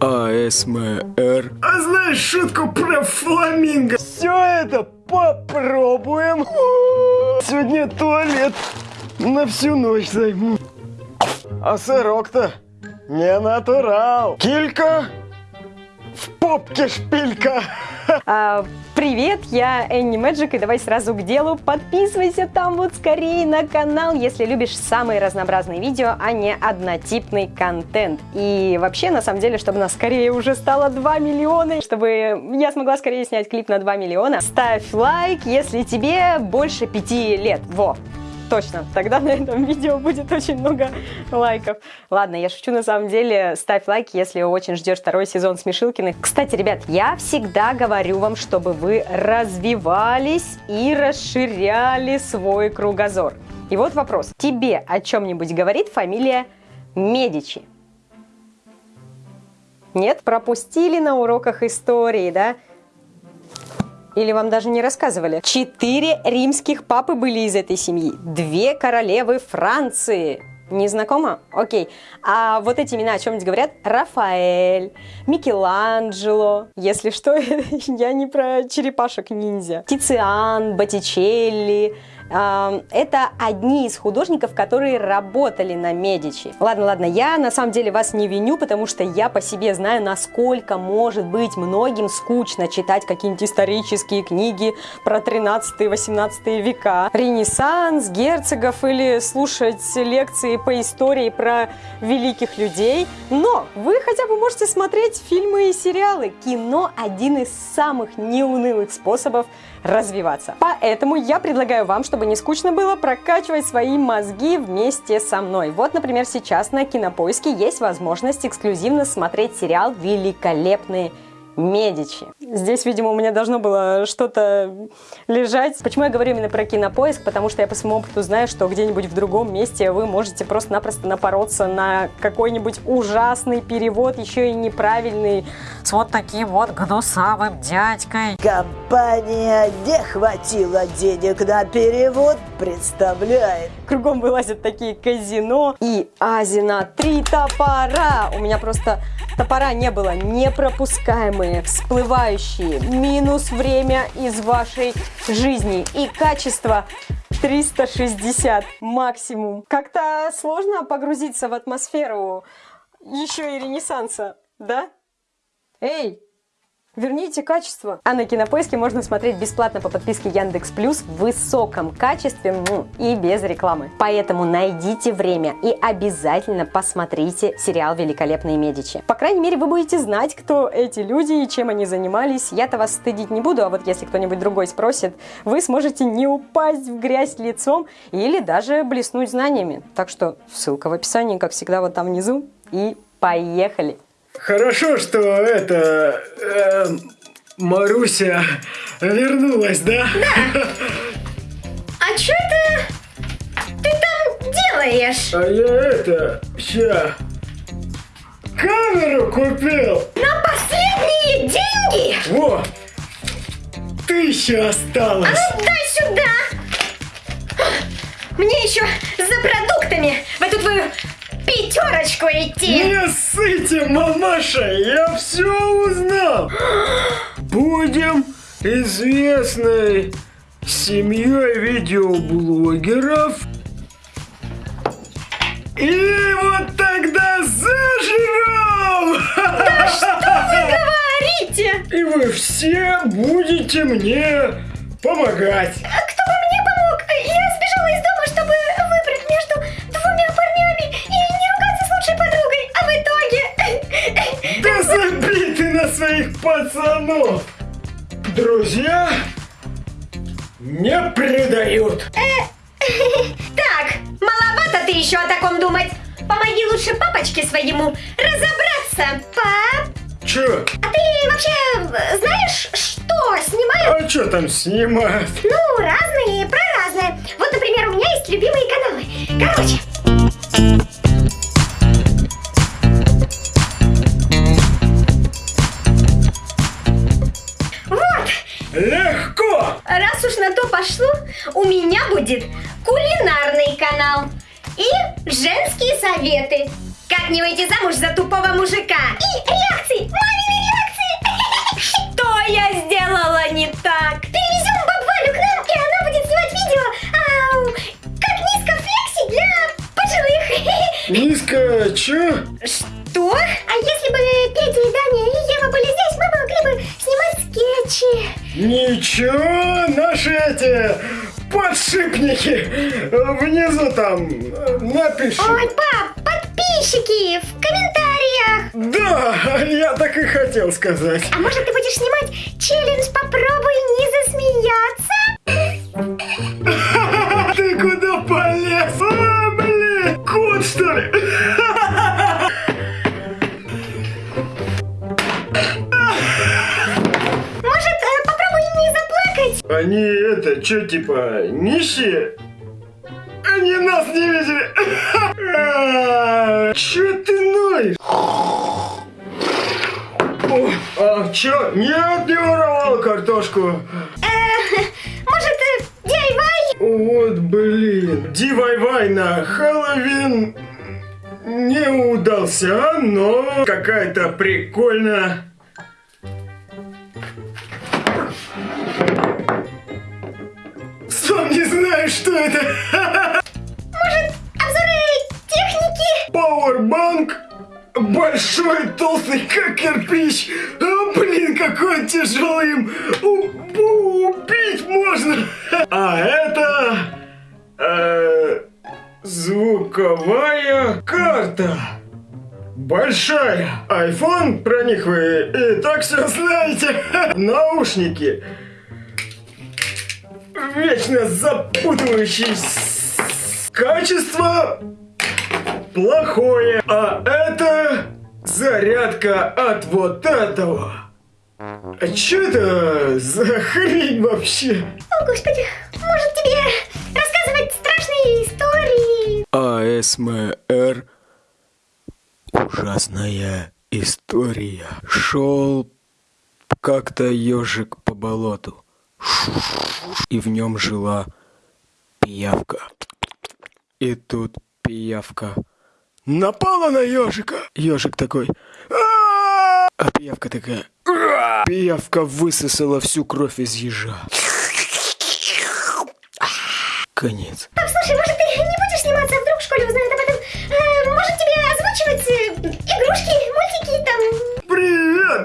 АСМР. А знаешь шутку про фламинго? Все это попробуем. Сегодня туалет на всю ночь займу. А сырок-то не натурал. Килька в попке шпилька. А, привет, я Энни Мэджик, и давай сразу к делу. Подписывайся там вот скорее на канал, если любишь самые разнообразные видео, а не однотипный контент. И вообще, на самом деле, чтобы нас скорее уже стало 2 миллиона, чтобы я смогла скорее снять клип на 2 миллиона, ставь лайк, если тебе больше 5 лет. Во! Точно, тогда на этом видео будет очень много лайков. Ладно, я шучу на самом деле. Ставь лайк, если очень ждешь второй сезон Смешилкиных. Кстати, ребят, я всегда говорю вам, чтобы вы развивались и расширяли свой кругозор. И вот вопрос. Тебе о чем-нибудь говорит фамилия Медичи? Нет? Пропустили на уроках истории, да? Или вам даже не рассказывали? Четыре римских папы были из этой семьи. Две королевы Франции. Не знакомо? Окей. А вот эти имена о чем-нибудь говорят? Рафаэль, Микеланджело. Если что, я не про черепашек-ниндзя. Тициан, Боттичелли, это одни из художников, которые работали на Медичи. Ладно, ладно, я на самом деле вас не виню, потому что я по себе знаю, насколько может быть многим скучно читать какие-нибудь исторические книги про 13-18 века, Ренессанс, герцогов или слушать лекции по истории про великих людей. Но вы хотя бы можете смотреть фильмы и сериалы. Кино один из самых неунылых способов развиваться. Поэтому я предлагаю вам, чтобы не скучно было, прокачивать свои мозги вместе со мной. Вот, например, сейчас на Кинопоиске есть возможность эксклюзивно смотреть сериал «Великолепные Медичи. Здесь, видимо, у меня должно было что-то лежать. Почему я говорю именно про кинопоиск? Потому что я по своему опыту знаю, что где-нибудь в другом месте вы можете просто-напросто напороться на какой-нибудь ужасный перевод, еще и неправильный, с вот таким вот гнусавым дядькой. Компания не хватило денег на перевод, представляет. Кругом вылазят такие казино и Азина три топора. У меня просто топора не было непропускаемые, всплывающие, минус время из вашей жизни и качество 360 максимум. Как-то сложно погрузиться в атмосферу еще и ренессанса, да? Эй, Верните качество. А на Кинопоиске можно смотреть бесплатно по подписке Яндекс Плюс в высоком качестве и без рекламы. Поэтому найдите время и обязательно посмотрите сериал «Великолепные Медичи». По крайней мере, вы будете знать, кто эти люди и чем они занимались. Я-то вас стыдить не буду, а вот если кто-нибудь другой спросит, вы сможете не упасть в грязь лицом или даже блеснуть знаниями. Так что ссылка в описании, как всегда, вот там внизу. И поехали! Хорошо, что это... Э, Маруся вернулась, да? Да. А что ты... Ты там делаешь? А я это... Ща... Камеру купил! На последние деньги? Во! Тысяча осталась! А ну дай сюда! Мне еще за продуктами в эту твою пятерочку идти. Не ссыте, мамаша, я все узнал. Будем известной семьей видеоблогеров. И вот тогда заживем! Да что вы говорите? И вы все будете мне помогать. А своих пацанов! Друзья не предают. Так, маловато ты еще о таком думать. Помоги лучше папочке своему разобраться. Пап, Чё? а ты вообще знаешь, что снимают? А чё там снимают? Ну, разные, про разное. Вот, например, у меня есть любимые каналы. Короче. Легко! раз уж на то пошло, у меня будет кулинарный канал и женские советы. Как не выйти замуж за тупого мужика? И реакции! Мамины реакции! Что я сделала не так? Перевезем бабвалю к нам, и она будет снимать видео. Ау, как низко флекси для пожилых. Низко, чё? Что? А если бы Петя и Даня и Ева были здесь, мы могли бы снимать скетчи. Ничего, наши эти подшипники внизу там э, напишут. Ой, пап, подписчики в комментариях. Да, я так и хотел сказать. А может ты будешь снимать челлендж «Попробуй не засмеяться»? Ты куда полез? А, блин, кот что ли? Они это, чё, типа, нищие? Они нас не видели. Чё ты ноешь? А чё? Нет, не воровал картошку. Э, может, э, DIY? Вот блин. Дивай-вай на Хэллоуин не удался, но какая-то прикольная. Сам не знаю, что это. Может, обзоры техники? Пауэрбанк большой, толстый, как кирпич. А, блин, какой он тяжелый им убить можно. А это э, звуковая карта. Большая. Айфон, про них вы и так все знаете. Наушники. Вечно запутывающиеся. Качество плохое. А это зарядка от вот этого. А что это за хрень вообще? О, господи, может тебе рассказывать страшные истории? АСМР. Ужасная история. Шел как-то ежик по болоту. И в нем жила пиявка. И тут пиявка напала на ежика. Ежик такой. А пиявка такая. Пиявка высосала всю кровь из ежа. Конец. Пап, слушай, может ты не будешь сниматься, вдруг в школе узнают об этом? Может тебе озвучивать игрушки, мультики там?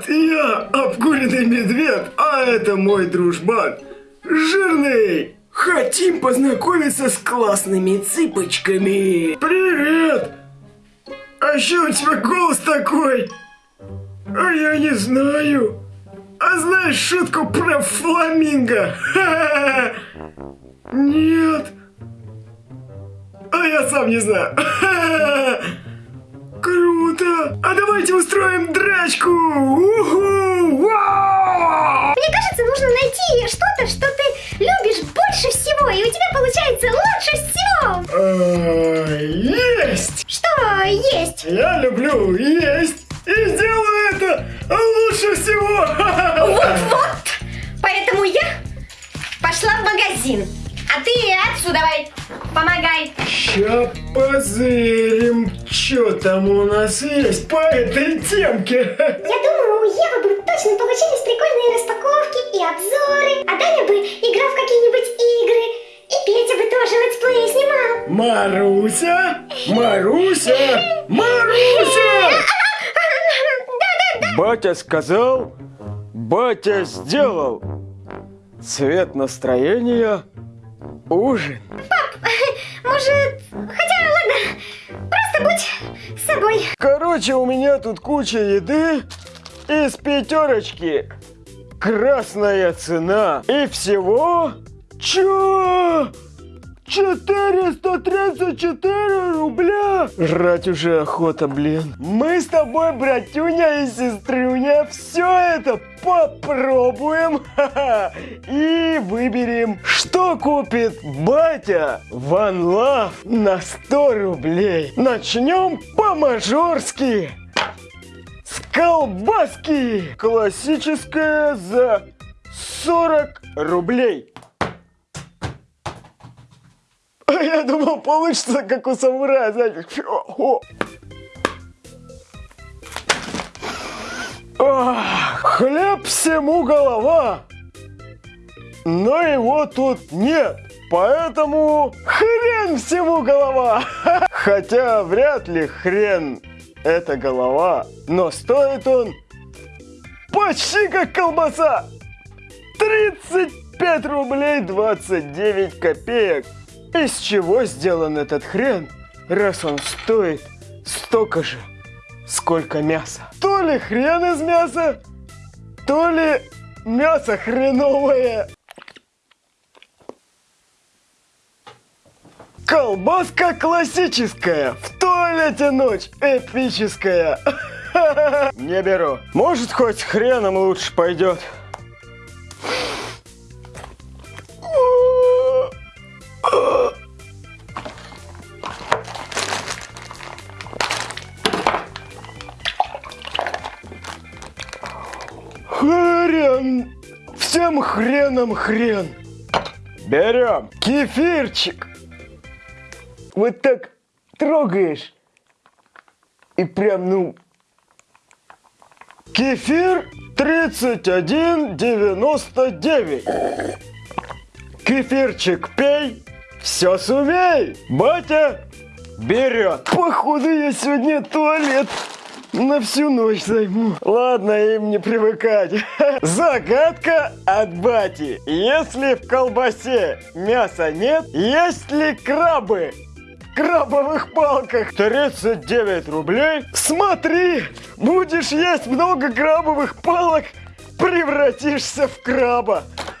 Привет, я обкуренный медведь, а это мой дружбан, жирный. Хотим познакомиться с классными цыпочками. Привет. А что у тебя голос такой? А я не знаю. А знаешь шутку про фламинго? Нет. А я сам не знаю. Круто! А давайте устроим драчку! Уху! Вау! Мне кажется, нужно найти что-то, что ты любишь больше всего, и у тебя получается лучше всего. А, Есть! Что есть? Я люблю есть и сделаю это лучше всего! Вот-вот! Поэтому я пошла в магазин. А ты отсюда давай, помогай. Ща позырим, что там у нас есть по этой темке. Я думаю, у Евы бы точно получились прикольные распаковки и обзоры, а Даня бы играл в какие-нибудь игры, и Петя бы тоже летсплеи снимал. Маруся! Маруся! Маруся! Батя сказал, батя сделал. Цвет настроения – ужин. Может, хотя ладно, просто будь с собой. Короче, у меня тут куча еды из пятерочки. Красная цена. И всего... Чё? 434 рубля! Жрать уже охота, блин. Мы с тобой, братюня и сестрюня, все это попробуем и выберем, что купит батя Ван Лав на 100 рублей. Начнем по-мажорски. С колбаски. Классическая за 40 рублей. Я думал, получится, как у самурая, знаете. Хлеб всему голова, но его тут нет. Поэтому хрен всему голова. Хотя вряд ли хрен это голова, но стоит он почти как колбаса. 35 рублей 29 копеек. Из чего сделан этот хрен, раз он стоит столько же, сколько мяса? То ли хрен из мяса, то ли мясо хреновое. Колбаска классическая, в туалете ночь эпическая. Не беру. Может, хоть хреном лучше пойдет. Хреном хрен! Берем кефирчик. Вот так трогаешь. И прям, ну... Кефир 31,99. Кефирчик пей, все сумей. Батя берет. Походу я сегодня туалет на всю ночь займу. Ладно, им не привыкать. Загадка от бати. Если в колбасе мяса нет, есть ли крабы? крабовых палках 39 рублей. Смотри, будешь есть много крабовых палок, превратишься в краба.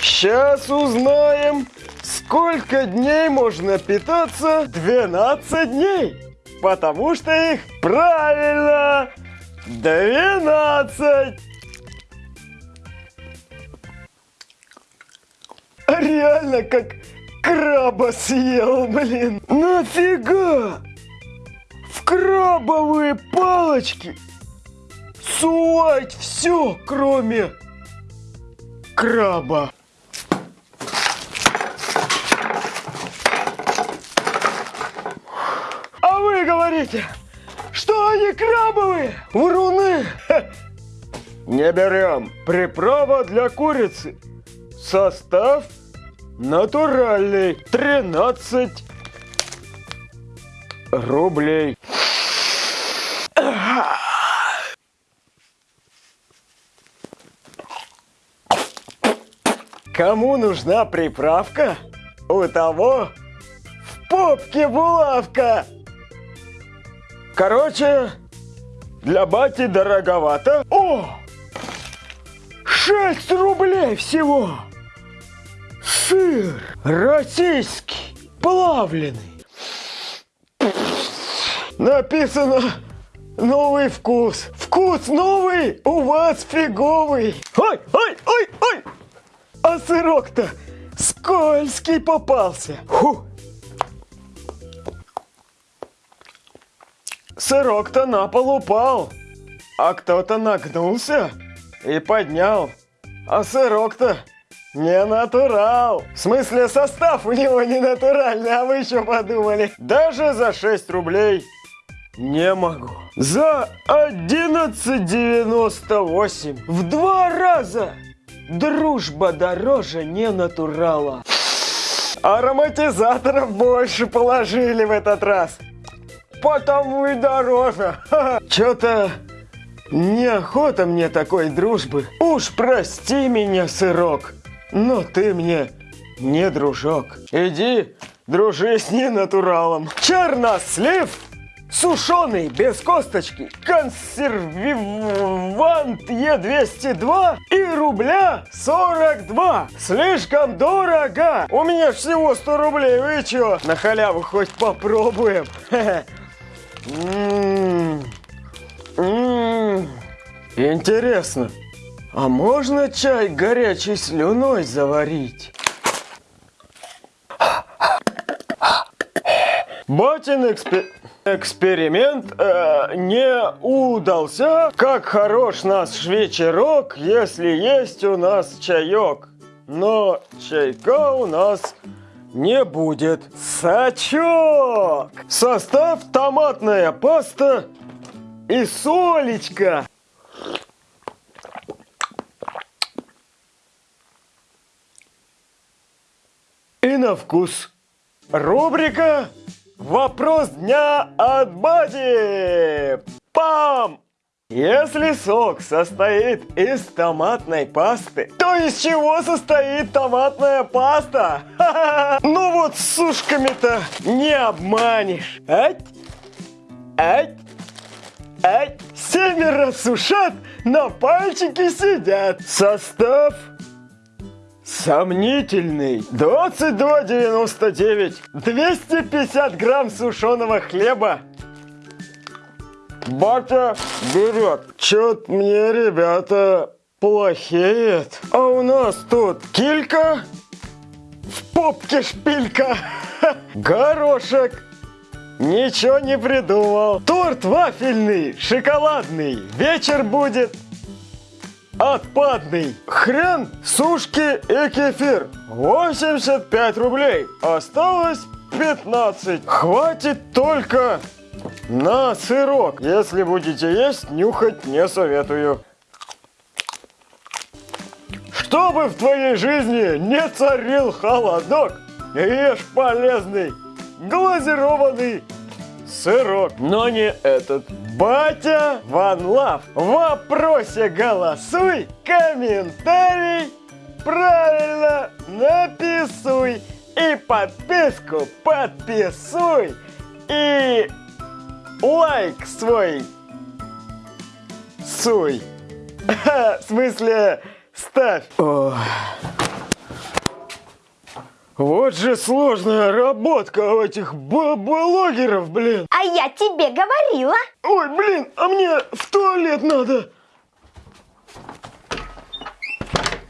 Сейчас узнаем, сколько дней можно питаться 12 дней. Потому что их правильно 12. Реально как краба съел, блин. Нафига? В крабовые палочки сувать все, кроме краба. А говорите, что они крабовые? Вруны! Не берем. Приправа для курицы. Состав натуральный. 13 рублей. Кому нужна приправка? У того в попке булавка. Короче, для бати дороговато. О! 6 рублей всего. Сыр российский, плавленый. Написано новый вкус. Вкус новый, у вас фиговый. Ой, ой, ой, ой. А сырок-то скользкий попался. Фу. Сырок-то на пол упал, а кто-то нагнулся и поднял. А сырок-то не натурал. В смысле, состав у него не натуральный, а вы еще подумали. Даже за 6 рублей не могу. За 11,98 в два раза. Дружба дороже не натурала. Ароматизаторов больше положили в этот раз. Потому и дороже. Че-то неохота мне такой дружбы. Уж прости меня, сырок, но ты мне не дружок. Иди, дружи с ненатуралом. Чернослив сушеный, без косточки, консервант Е202 и рубля 42. Слишком дорого. У меня всего 100 рублей, вы чё? На халяву хоть попробуем. М-м-м. М-м. Интересно, а можно чай горячей слюной заварить? Батин экспер... эксперимент э, не удался. Как хорош наш вечерок, если есть у нас чаек. Но чайка у нас не будет. Сачок! Состав томатная паста и солечка. И на вкус. Рубрика «Вопрос дня от Бади». Пам! Если сок состоит из томатной пасты, то из чего состоит томатная паста? Ну вот с сушками-то не обманешь. Ать, ать, ать. Семеро сушат, на пальчике сидят. Состав сомнительный. 22,99. 250 грамм сушеного хлеба. Батя берет. Чё-то мне, ребята, плохеет. А у нас тут килька, в попке шпилька, горошек. Ничего не придумал. Торт вафельный, шоколадный. Вечер будет отпадный. Хрен, сушки и кефир. 85 рублей. Осталось 15. Хватит только на сырок. Если будете есть, нюхать не советую. Чтобы в твоей жизни не царил холодок, ешь полезный глазированный сырок. Но не этот. Батя Ван Лав. В вопросе голосуй, комментарий правильно написуй. И подписку подписуй. И лайк свой суй. В смысле, ставь. Ох. Вот же сложная работка у этих блогеров, блин. А я тебе говорила. Ой, блин, а мне в туалет надо.